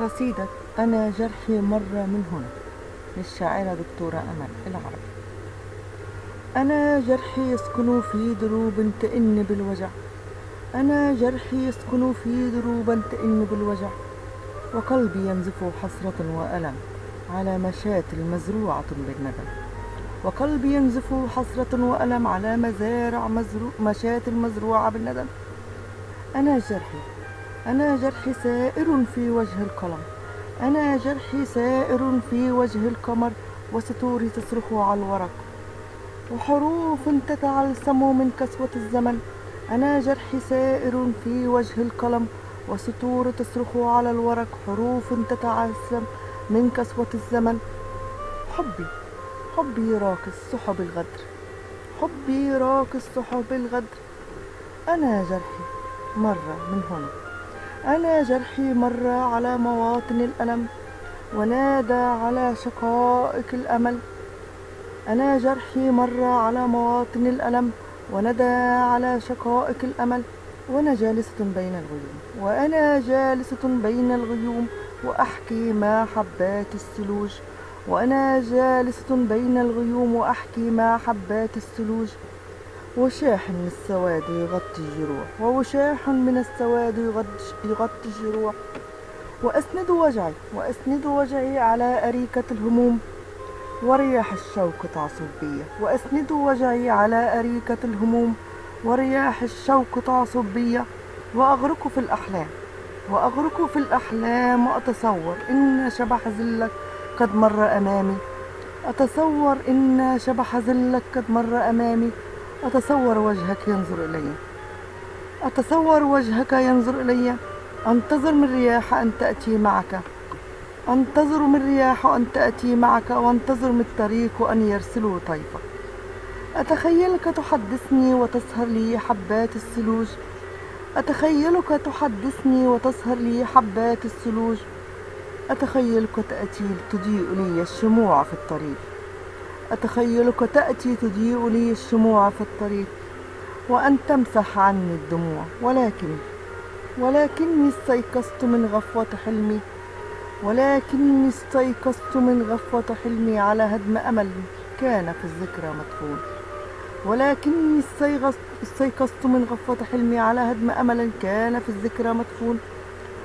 قصيدة أنا جرحي مر من هنا. للشاعرة دكتورة أمل العربي أنا جرحي يسكن في دروب تئن بالوجع. أنا جرحي يسكن في دروب تئن بالوجع. وقلبي ينزف حسرة وألم على مشاة المزروعة بالندم. وقلبي ينزف حسرة وألم على مزارع مزرو مشاة المزروعة بالندم. أنا جرحي أنا جرحي سائر في وجه القلم. أنا جرحي سائر في وجه القمر وسطوري تصرخ على الورق. وحروف تتعلسم من كسوة الزمن. أنا جرحي سائر في وجه القلم وسطور تصرخ على الورق. حروف تتعلسم من كسوة الزمن. حبي حبي راكس سحب الغدر. حبي راكس سحب الغدر. أنا جرحي مرة من هنا. أنا جرحي مر على مواطن الألم ونادى على شقائق الأمل. أنا جرحي مر على مواطن الألم وندى على شقائق الأمل. وأنا جالسة بين الغيوم وأنا جالسة بين الغيوم وأحكي مع حبات الثلوج وأنا جالسة بين الغيوم وأحكي مع حبات الثلوج وشاح من السواد يغطي الجروح ووشاح من السواد يغطي الجروح. وأسند وجعي وأسند وجعي على أريكة الهموم. ورياح الشوق تعصف بي. وأسند وجعي على أريكة الهموم. ورياح الشوق تعصف بي. وأغرق في الأحلام. وأغرق في الأحلام وأتصور إن شبح ذلك قد مر أمامي. أتصور إن شبح ذلك قد مر أمامي. أتصور وجهك ينظر إلي. أتصور وجهك ينظر إلي. أنتظر من رياح أن تأتي معك. أنتظر من رياح أن تأتي معك. وأنتظر من الطريق أن يرسلوا طيفك. أتخيلك تحدثني وتسهر لي حبات الثلوج أتخيلك تحدثني وتسهر لي حبات الثلوج أتخيلك تأتي تضيء لي الشموع في الطريق. أتخيلك تأتي تضيء لي الشموع في الطريق وأن تمسح عني الدموع. ولكن ولكني استيقظت من غفوة حلمي ولكني استيقظت من غفوة حلمي على هدم أمل كان في الذكرى مدفون. ولكني استيقظت من غفوة حلمي على هدم أمل كان في الذكرى مدفون.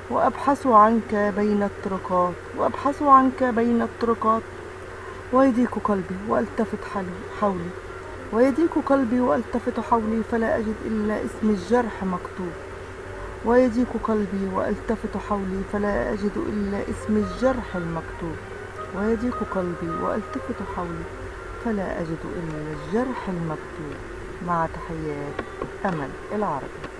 وأبحث عنك بين الطرقات وأبحث عنك بين الطرقات. ويضيق قلبي والتفت حولي. ويضيق قلبي والتفت حولي فلا أجد إلا اسم الجرح مكتوب. ويضيق قلبي والتفت حولي فلا أجد إلا اسم الجرح المكتوب. ويضيق قلبي والتفت حولي فلا أجد إلا الجرح المكتوب. مع تحيات أمل العربي.